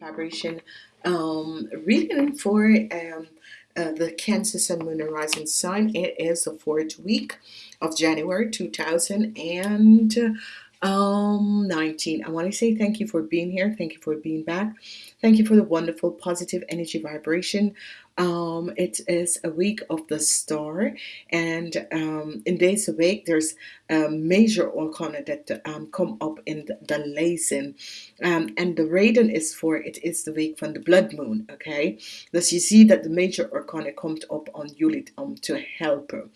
vibration um reading for um uh, the Cancer Sun Moon and Rising sign. It is the fourth week of January 2019. I want to say thank you for being here. Thank you for being back. Thank you for the wonderful positive energy vibration. Um, it is a week of the star, and um, in days of week there's a major arcana that um, come up in the, the um, and the Raiden is for it is the week from the blood moon. Okay, thus you see that the major arcana comes up on Yulit um to help her.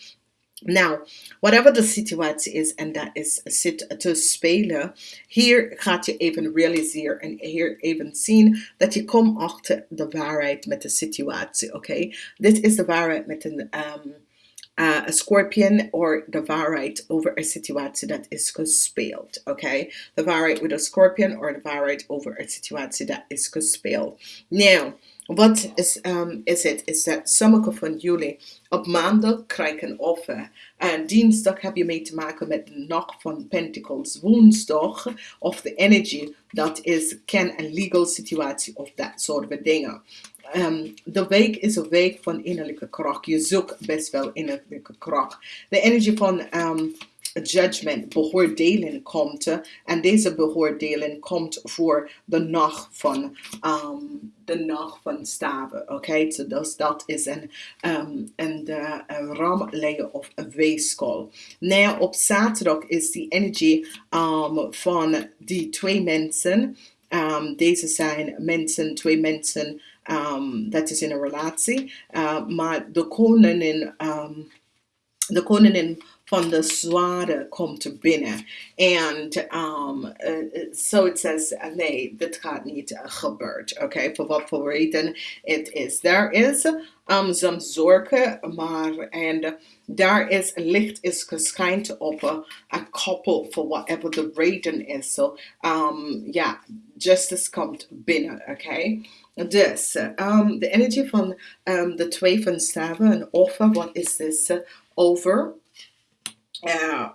Nou, whatever de situatie is, en dat is zit te spelen, hier gaat je even realiseren en hier even zien dat je komt achter de waarheid met de situatie, oké? Okay? Dit is de waarheid met een um, uh, a scorpion or the waarheid over a situatie dat is gespeeld. Okay, the waarheid with a scorpion or the waarheid over a situatie dat is gespeeld. Now, wat is, um, is het? Is dat sommige van jullie op maandag krijgen een offer. En dinsdag heb je mee te maken met de nacht van Pentacles. Woensdag of de energy dat is ken een legal situatie of dat soort dingen. Um, de week is een week van innerlijke kracht. Je zoekt best wel innerlijke kracht. De energie van um, judgment, beoordeling komt. En deze beoordeling komt voor de nacht van um, de nacht van staven. Oké, okay? so dus dat is een, um, een, de, een ramleier of een weeskol. Nou, op zaterdag is die energie um, van die twee mensen. Um, deze zijn mensen, twee mensen um, dat is in een relatie. Uh, maar de koningin, um, de koningin van de zware komt binnen. En um, uh, so it says, nee, dit gaat niet gebeurd. Oké, okay? voor wat voor reden het is. Daar is um, some zorgen, maar en daar is licht is geschijnd op a couple for whatever the reden is. So, um, yeah, justice komt binnen, oké. Okay? Dus, um, de energie van um, de twee van staven, een offer, wat is uh, over? Uh,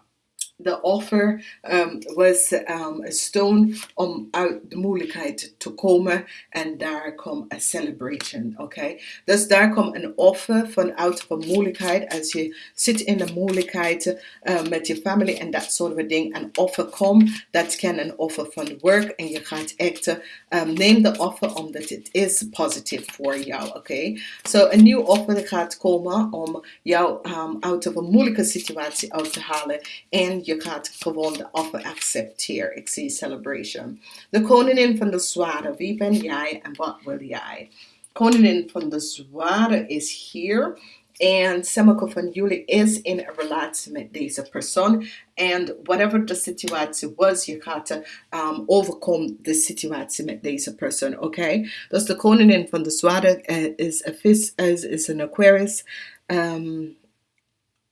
the offer um, was um, a stone om uit de moeilijkheid te komen en daar komt een celebration oké okay? dus daar komt een offer vanuit een moeilijkheid als je zit in de moeilijkheid uh, met je familie en dat soort van ding een offer komt dat kan een offer van work en je gaat echt um, neem de offer omdat het is positief voor jou oké okay? zo so, een nieuw offer gaat komen om jou um, uit een moeilijke situatie uit te halen en je gaat gewoon de offer accepteren. Ik zie celebration. De koningin van de zware. Wie ben jij en wat wil jij? Koningin van de zware is hier. En sommige van jullie is in een relatie met deze persoon. En whatever de situatie was, je gaat um, overkomen de situatie met deze persoon. Oké? Okay? Dus de koningin van de zware uh, is, a vis, is, is een Aquarius. Um,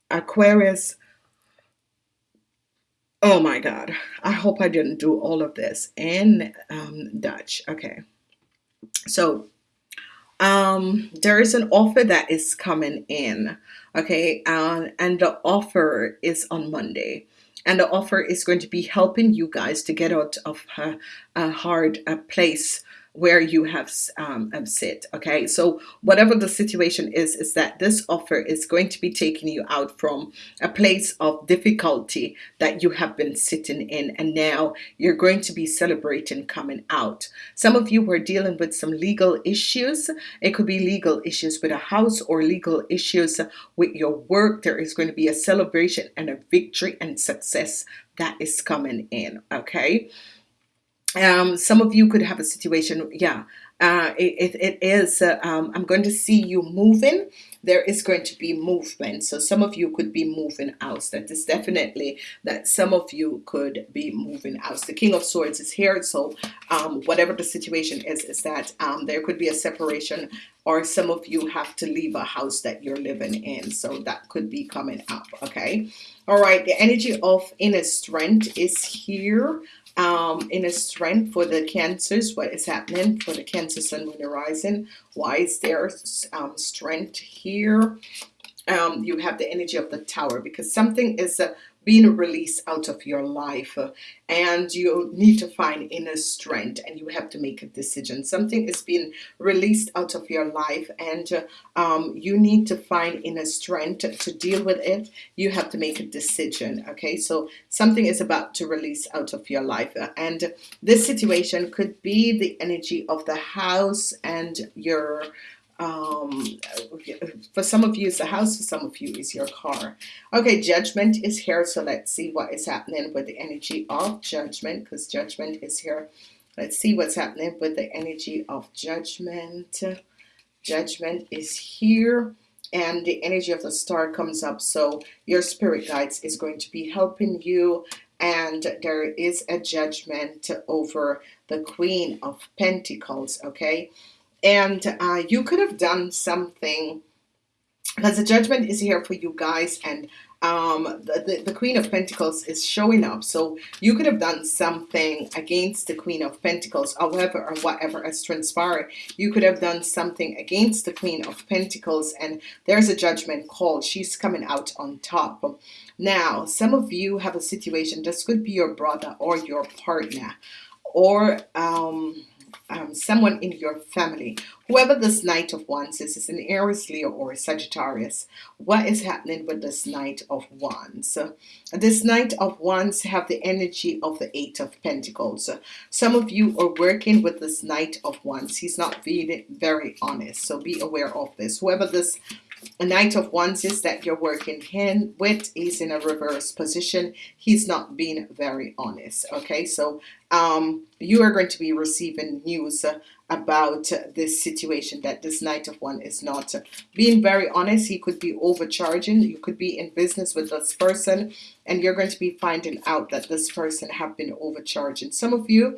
Aquarius Oh my God. I hope I didn't do all of this in um, Dutch. Okay. So um, there is an offer that is coming in. Okay. Uh, and the offer is on Monday. And the offer is going to be helping you guys to get out of a, a hard a place where you have um, sit okay? So whatever the situation is is that this offer is going to be taking you out from a place of difficulty that you have been sitting in and now you're going to be celebrating coming out. Some of you were dealing with some legal issues. It could be legal issues with a house or legal issues with your work. There is going to be a celebration and a victory and success that is coming in okay um, some of you could have a situation yeah uh, it, it is uh, um, I'm going to see you moving. There is going to be movement. So some of you could be moving out. That is definitely that some of you could be moving out. The King of Swords is here. So um, whatever the situation is is that um, there could be a separation or some of you have to leave a house that you're living in. So that could be coming up. Okay. All right. The energy of inner strength is here um, a strength for the cancers what is happening for the cancer sun moon horizon why is there um, strength here? Um, you have the energy of the tower because something is uh, being released out of your life and you need to find inner strength and you have to make a decision. Something is being released out of your life and um, you need to find inner strength to deal with it. You have to make a decision okay? So something is about to release out of your life and this situation could be the energy of the house and your um, for some of you it's a house for some of you is your car. Okay judgment is here so let's see what is happening with the energy of judgment because judgment is here. Let's see what's happening with the energy of judgment. Judgment is here and the energy of the star comes up so your spirit guides is going to be helping you and there is a judgment over the Queen of Pentacles okay and uh, you could have done something because the judgment is here for you guys and um, the, the, the, Queen of Pentacles is showing up. So you could have done something against the Queen of Pentacles. However or whatever has transpired you could have done something against the Queen of Pentacles and there's a judgment call. She's coming out on top. Now some of you have a situation. This could be your brother or your partner. Or um, um, someone in your family whoever this knight of wands is is an Aries Leo or a Sagittarius. What is happening with this knight of wands? This knight of wands have the energy of the eight of Pentacles. Some of you are working with this knight of wands. He's not being very honest so be aware of this. Whoever this a knight of wands is that you're working in with is in a reverse position. He's not being very honest okay? So um, you are going to be receiving news about this situation that this knight of one is not being very honest. He could be overcharging. You could be in business with this person and you're going to be finding out that this person have been overcharging. Some of you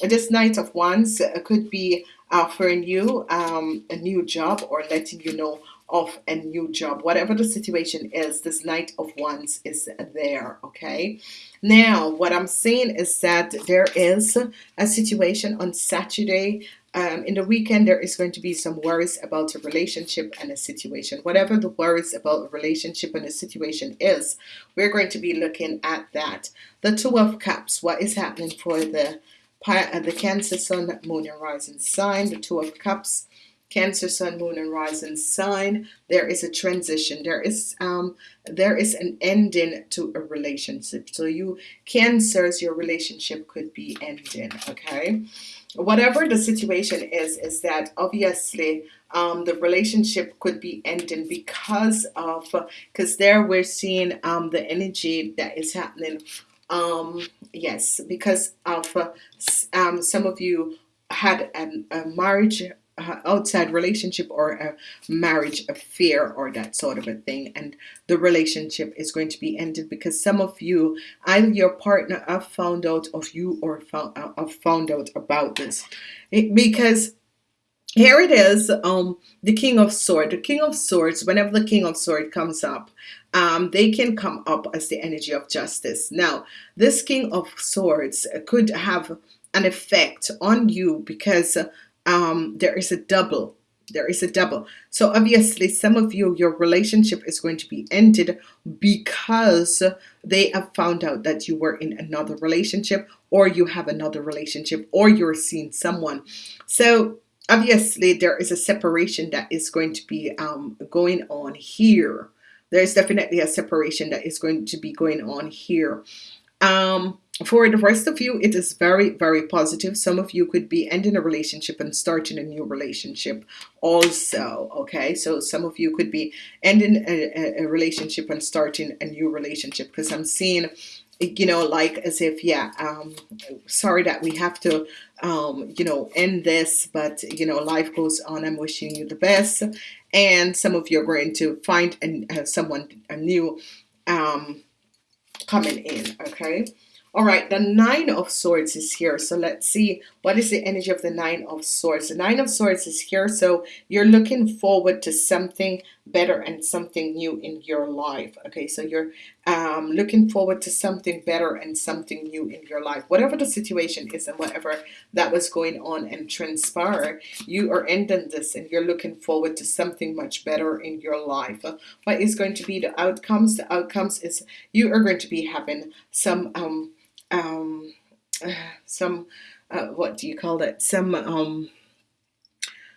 this knight of wands could be offering you um, a new job or letting you know of a new job. Whatever the situation is this knight of wands is there okay? Now what I'm saying is that there is a situation on Saturday um, in the weekend there is going to be some worries about a relationship and a situation. Whatever the worries about a relationship and a situation is we're going to be looking at that. The two of cups what is happening for the uh, the cancer sun moon and rising sign the two of cups Cancer, Sun, Moon, and Rising sign, there is a transition. There is um, there is an ending to a relationship. So you Cancers, your relationship could be ending. Okay, whatever the situation is, is that obviously um, the relationship could be ending because of because there we're seeing um, the energy that is happening. Um, yes, because of uh, um, some of you had an, a marriage outside relationship or a marriage affair or that sort of a thing. And the relationship is going to be ended because some of you either your partner have found out of you or found, uh, have found out about this. Because here it is um the king of sword the king of swords whenever the king of sword comes up um, they can come up as the energy of justice. Now this king of swords could have an effect on you because um, there is a double there is a double. So obviously some of you your relationship is going to be ended because they have found out that you were in another relationship or you have another relationship or you're seeing someone. So obviously there is a separation that is going to be um, going on here. There's definitely a separation that is going to be going on here. Um, for the rest of you, it is very, very positive. Some of you could be ending a relationship and starting a new relationship also. Okay, so some of you could be ending a, a relationship and starting a new relationship because I'm seeing you know like as if yeah um sorry that we have to um you know end this but you know life goes on i'm wishing you the best and some of you are going to find and have someone a new um coming in okay all right the nine of swords is here. So let's see what is the energy of the nine of swords? The nine of swords is here. So you're looking forward to something better and something new in your life. Okay so you're um, looking forward to something better and something new in your life. Whatever the situation is and whatever that was going on and transpire you are ending this and you're looking forward to something much better in your life. What is going to be the outcomes? The outcomes is you are going to be having some um um some uh, what do you call it? Some um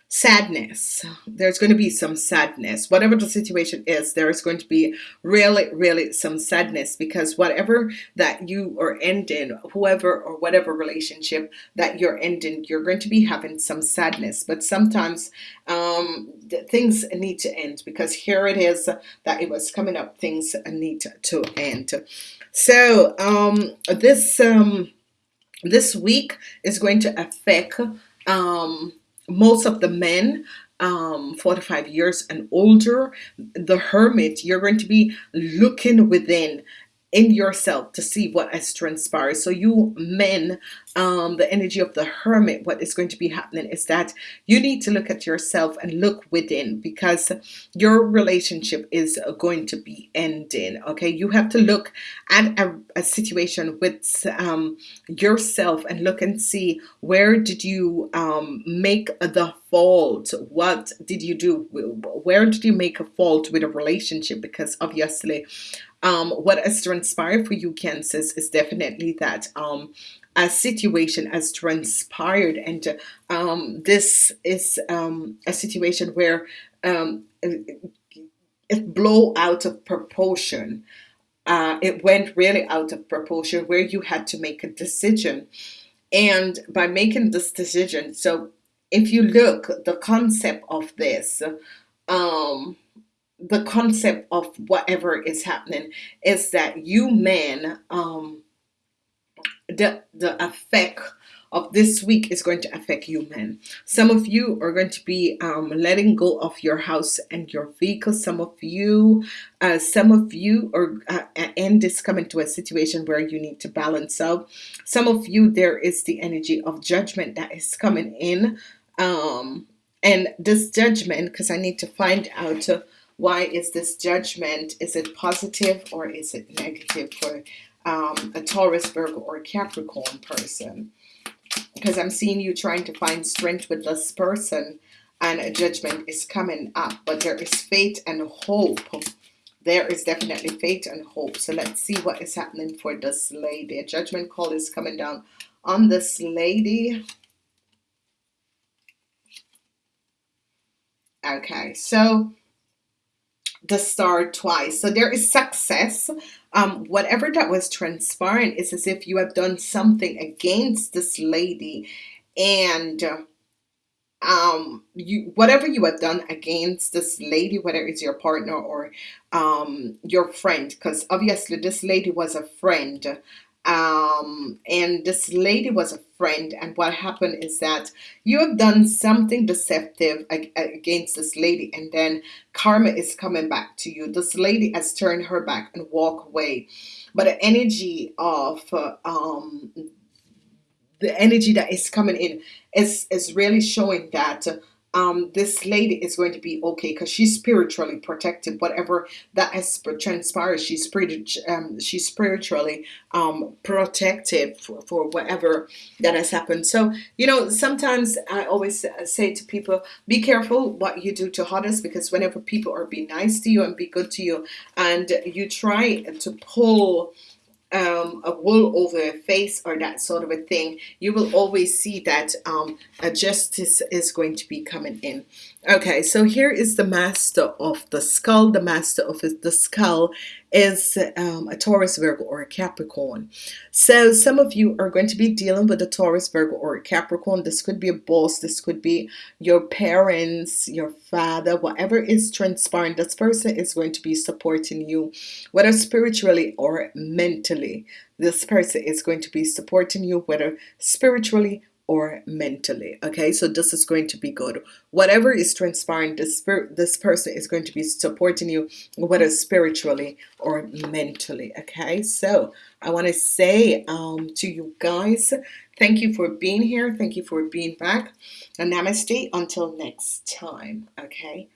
sadness. There's going to be some sadness. Whatever the situation is there is going to be really really some sadness because whatever that you are ending whoever or whatever relationship that you're ending you're going to be having some sadness. But sometimes um, things need to end because here it is that it was coming up things need to end. So um, this um, this week is going to affect um, most of the men um 45 years and older the hermit you're going to be looking within in yourself to see what has transpired. So you men um, the energy of the hermit what is going to be happening is that you need to look at yourself and look within because your relationship is going to be ending okay? You have to look at a, a situation with um, yourself and look and see where did you um, make the fault? What did you do? Where did you make a fault with a relationship because obviously um, what has transpired for you cancers is definitely that um, a situation has transpired and um, this is um, a situation where um, it blow out of proportion. Uh, it went really out of proportion where you had to make a decision. And by making this decision so if you look the concept of this um the concept of whatever is happening is that you men um the the effect of this week is going to affect you men. Some of you are going to be um, letting go of your house and your vehicle. Some of you uh, some of you are uh, and is coming to a situation where you need to balance out. Some of you there is the energy of judgment that is coming in um, and this judgment because I need to find out uh, why is this judgment is it positive or is it negative for um, a Taurus Virgo or Capricorn person? Because I'm seeing you trying to find strength with this person and a judgment is coming up but there is faith and hope. There is definitely faith and hope. So let's see what is happening for this lady. A judgment call is coming down on this lady. Okay so the star twice. So there is success. Um, whatever that was transpiring is as if you have done something against this lady and um, you whatever you have done against this lady whether it's your partner or um, your friend because obviously this lady was a friend um, and this lady was a friend and what happened is that you have done something deceptive against this lady and then karma is coming back to you. This lady has turned her back and walk away. But the energy of uh, um, the energy that is coming in is is really showing that um, this lady is going to be okay because she's spiritually protected. Whatever that has transpired, she's um, she's spiritually um, protected for, for whatever that has happened. So you know, sometimes I always say to people, be careful what you do to others because whenever people are being nice to you and be good to you, and you try to pull um, a wool over a face or that sort of a thing, you will always see that um, a justice is going to be coming in. Okay, so here is the master of the skull. The master of the skull is um, a Taurus, Virgo, or a Capricorn. So some of you are going to be dealing with a Taurus, Virgo, or a Capricorn. This could be a boss. This could be your parents, your father, whatever is transpiring. This person is going to be supporting you, whether spiritually or mentally. This person is going to be supporting you, whether spiritually or mentally okay? So this is going to be good. Whatever is transpiring this this person is going to be supporting you whether spiritually or mentally okay? So I want to say um, to you guys thank you for being here thank you for being back and namaste until next time okay